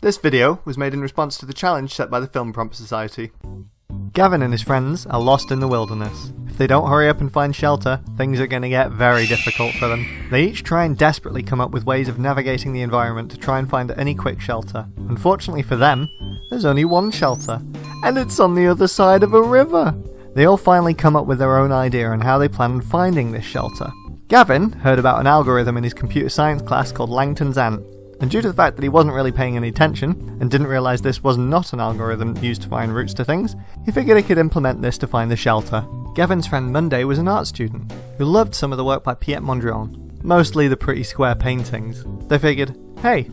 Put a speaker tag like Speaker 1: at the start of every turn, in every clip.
Speaker 1: This video was made in response to the challenge set by the Film Prompt Society. Gavin and his friends are lost in the wilderness. If they don't hurry up and find shelter, things are going to get very difficult for them. They each try and desperately come up with ways of navigating the environment to try and find any quick shelter. Unfortunately for them, there's only one shelter, and it's on the other side of a river. They all finally come up with their own idea on how they plan on finding this shelter. Gavin heard about an algorithm in his computer science class called Langton's Ant, and due to the fact that he wasn't really paying any attention, and didn't realise this was not an algorithm used to find routes to things, he figured he could implement this to find the shelter. Gavin's friend Monday was an art student, who loved some of the work by Piet Mondrian, mostly the pretty square paintings. They figured, hey,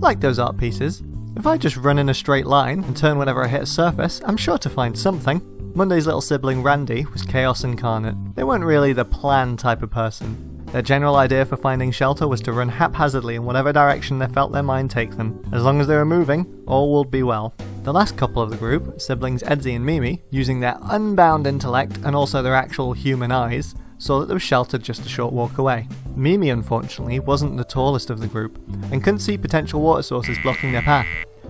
Speaker 1: like those art pieces, if I just run in a straight line and turn whenever I hit a surface, I'm sure to find something. Monday's little sibling Randy was chaos incarnate. They weren't really the plan type of person, their general idea for finding shelter was to run haphazardly in whatever direction they felt their mind take them. As long as they were moving, all would be well. The last couple of the group, siblings Edzi and Mimi, using their unbound intellect and also their actual human eyes, saw that there was shelter just a short walk away. Mimi, unfortunately, wasn't the tallest of the group, and couldn't see potential water sources blocking their path.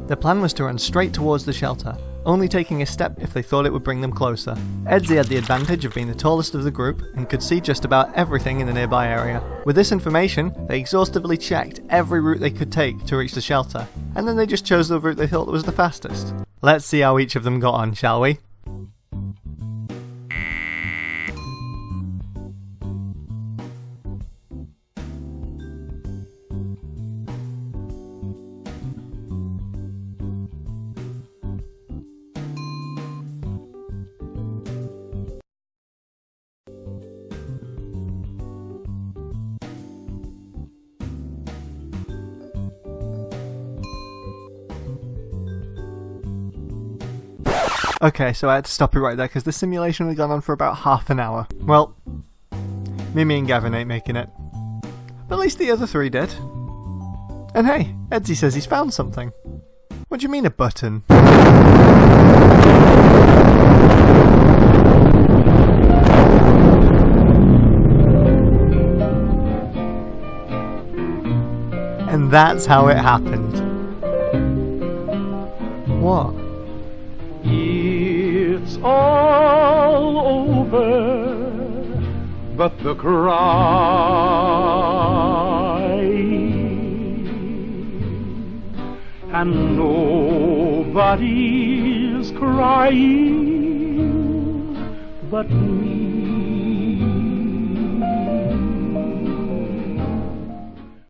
Speaker 1: Their plan was to run straight towards the shelter, only taking a step if they thought it would bring them closer. Edzi had the advantage of being the tallest of the group and could see just about everything in the nearby area. With this information, they exhaustively checked every route they could take to reach the shelter, and then they just chose the route they thought was the fastest. Let's see how each of them got on, shall we? Okay, so I had to stop it right there because the simulation had gone on for about half an hour. Well, Mimi and Gavin ain't making it. But at least the other three did. And hey, Edzi says he's found something. What do you mean a button? And that's how it happened. What?
Speaker 2: It's all over, but the cry and nobody's crying but me.